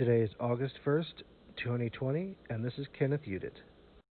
Today is August 1st, 2020, and this is Kenneth Udit.